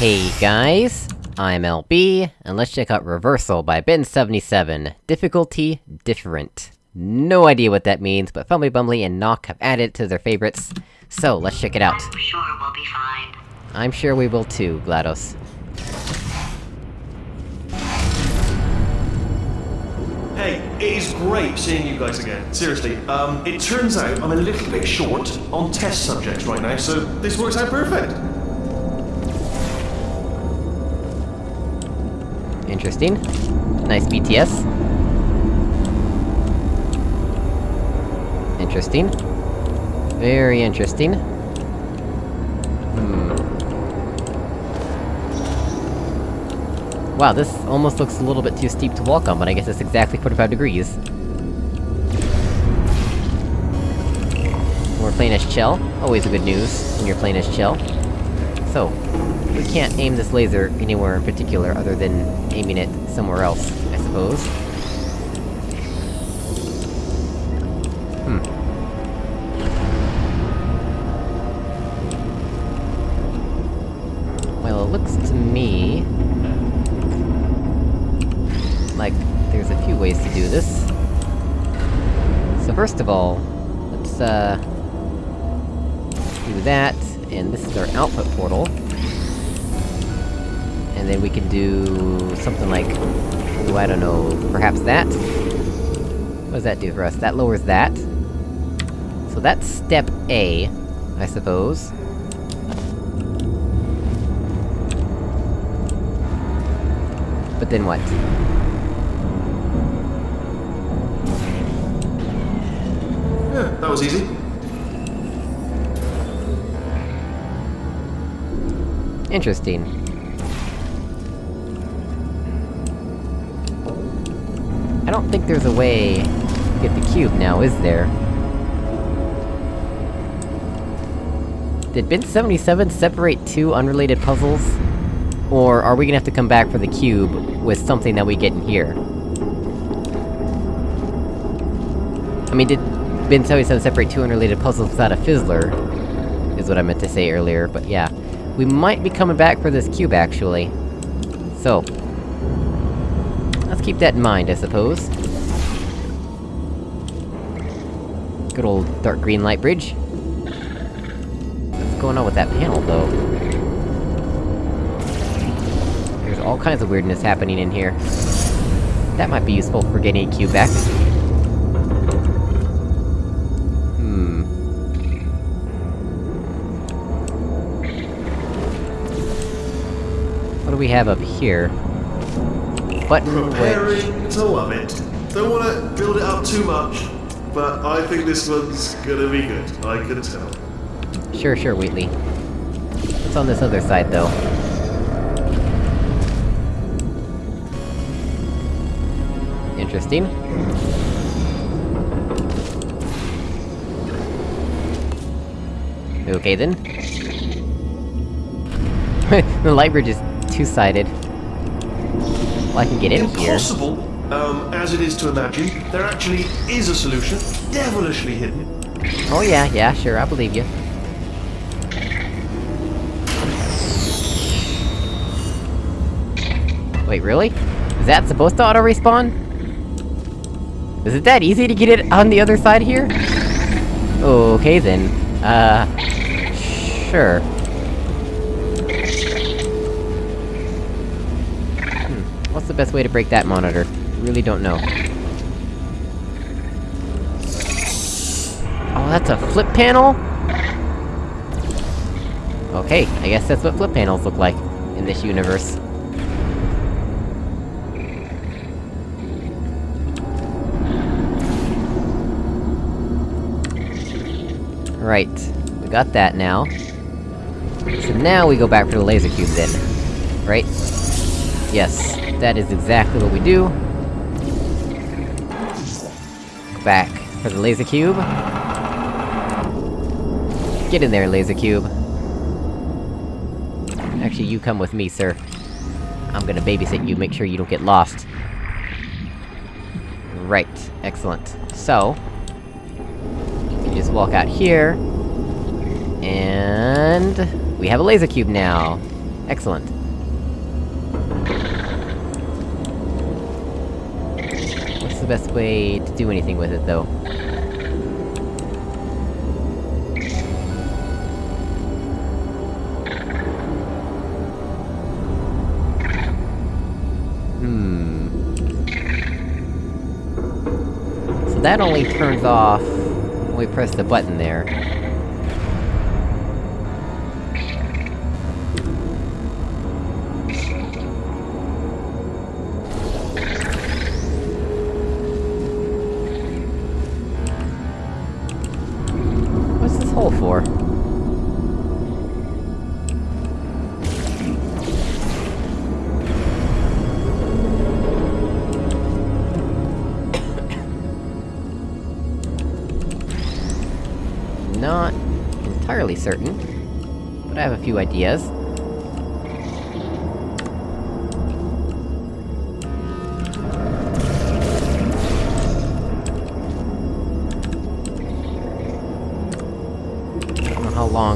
Hey guys, I'm LB, and let's check out Reversal by Ben77. Difficulty, different. No idea what that means, but Fumbly Bumbly and Nock have added it to their favorites, so let's check it out. I'm sure we'll be fine. I'm sure we will too, GLaDOS. Hey, it is great seeing you guys again. Seriously, um, it turns out I'm a little bit short on test subjects right now, so this works out perfect. Interesting. Nice BTS. Interesting. Very interesting. Hmm. Wow, this almost looks a little bit too steep to walk on, but I guess it's exactly 45 degrees. We're playing as Chell. Always a good news when you're playing as Chell. So, we can't aim this laser anywhere in particular other than aiming it somewhere else, I suppose. Hmm. Well, it looks to me... like there's a few ways to do this. So first of all, let's, uh... do that, and this is our output portal. And then we can do... something like... oh, I don't know, perhaps that? What does that do for us? That lowers that. So that's step A, I suppose. But then what? Yeah, that was easy. Interesting. Think there's a way to get the cube now, is there? Did Ben77 separate two unrelated puzzles? Or are we gonna have to come back for the cube with something that we get in here? I mean, did Ben77 separate two unrelated puzzles without a fizzler? Is what I meant to say earlier, but yeah. We might be coming back for this cube, actually. So... Let's keep that in mind, I suppose. Good old dark green light bridge. What's going on with that panel, though? There's all kinds of weirdness happening in here. That might be useful for getting a cube back. Hmm... What do we have up here? Button wedge. Preparing to love it. Don't want to build it up too much, but I think this one's gonna be good. I can tell. Sure, sure, Wheatley. What's on this other side, though? Interesting. Okay then. the light bridge is two-sided. I can get in here. Impossible, um, as it is to imagine, there actually is a solution, devilishly hidden. Oh yeah, yeah, sure, I believe you. Wait, really? Is that supposed to auto-respawn? Is it that easy to get it on the other side here? Okay then. Uh... Sure. Hmm, what's the best way to break that monitor? Really don't know. Oh, that's a flip panel? Okay, I guess that's what flip panels look like, in this universe. Right, we got that now. So now we go back for the laser cube then. Right? Yes, that is exactly what we do. Back for the laser cube. Get in there, laser cube. Actually, you come with me, sir. I'm gonna babysit you, make sure you don't get lost. Right, excellent. So... You just walk out here... And... We have a laser cube now! Excellent. The best way to do anything with it, though? Hmm... So that only turns off... when we press the button there. Hole for? Not entirely certain, but I have a few ideas.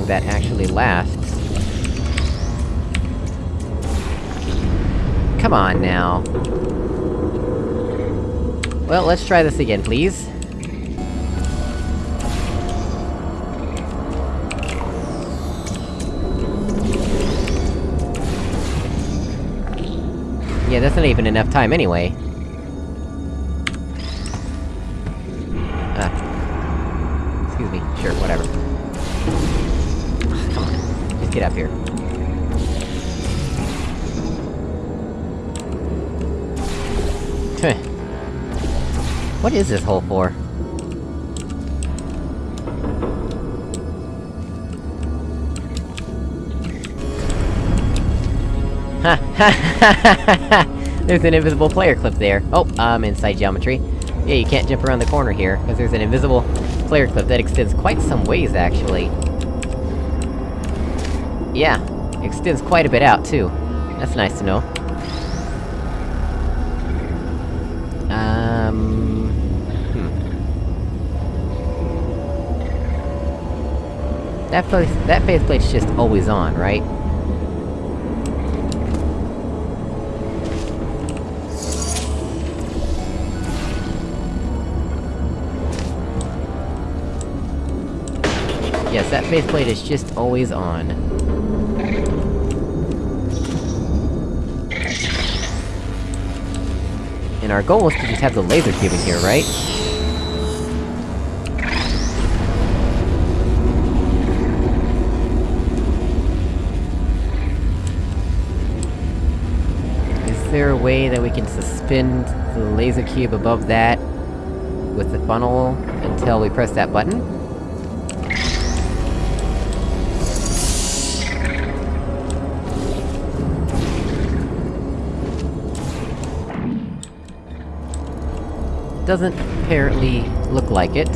That actually lasts. Come on, now. Well, let's try this again, please. Yeah, that's not even enough time anyway. Ah. Excuse me. Sure, whatever. Get up here. What is this hole for? Ha ha ha ha There's an invisible player clip there. Oh, I'm inside geometry. Yeah, you can't jump around the corner here, because there's an invisible player clip that extends quite some ways, actually. Yeah, extends quite a bit out, too. That's nice to know. Um... Hmm. That place- that faceplate's just always on, right? Yes, that faceplate is just always on. And our goal is to just have the laser cube in here, right? Is there a way that we can suspend the laser cube above that... with the funnel, until we press that button? Doesn't apparently look like it.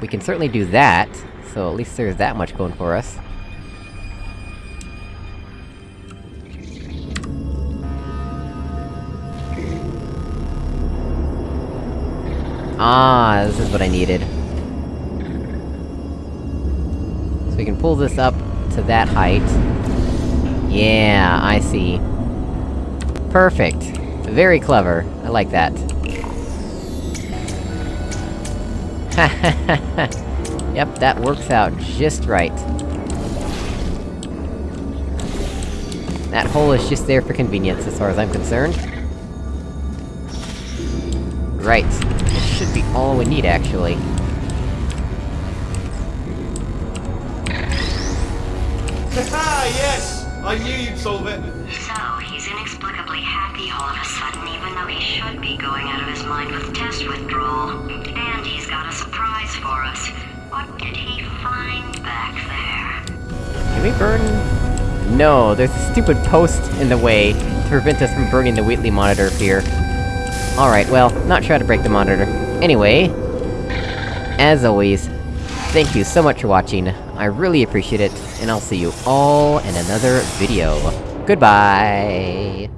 We can certainly do that, so at least there's that much going for us. Ah, this is what I needed. So we can pull this up to that height. Yeah, I see. Perfect. Very clever. I like that. yep, that works out just right. That hole is just there for convenience, as far as I'm concerned. Right. This should be all we need, actually. Ah, yes! I knew you'd solve it. Inexplicably happy all of a sudden, even though he should be going out of his mind with test withdrawal. And he's got a surprise for us. What did he find back there? Can we burn? No, there's a stupid post in the way to prevent us from burning the Wheatley monitor here. Alright, well, not sure how to break the monitor. Anyway... As always, thank you so much for watching, I really appreciate it, and I'll see you all in another video. Goodbye!